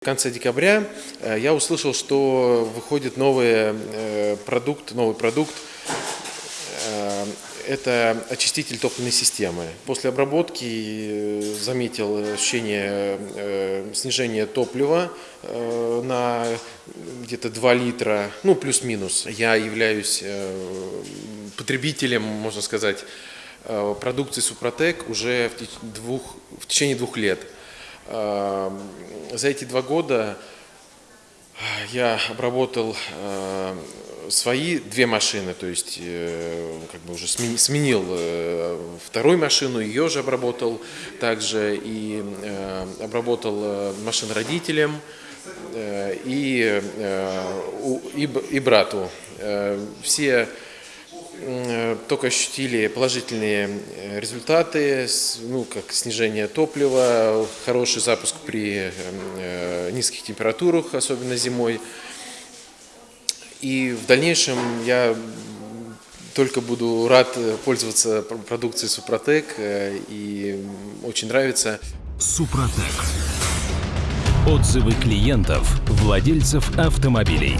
В конце декабря э, я услышал, что выходит новый э, продукт, новый продукт. Э, Это очиститель топливной системы. После обработки заметил ощущение снижения топлива на где-то 2 литра, ну плюс-минус. Я являюсь потребителем, можно сказать, продукции Супротек уже в, двух, в течение двух лет. Э, За эти два года я обработал э, свои две машины, то есть э, как бы уже смени- сменил э, вторую машину, ее же обработал также и э, обработал э, машин родителям э, и, э, и, и брату. Э, Все только ощутили положительные э, результаты, ну, как снижение топлива, хороший запуск при э, низких температурах, особенно зимой. И в дальнейшем я только буду рад э, пользоваться пр- продукцией Супротек, э, и очень нравится. Супротек. Отзывы клиентов, владельцев автомобилей.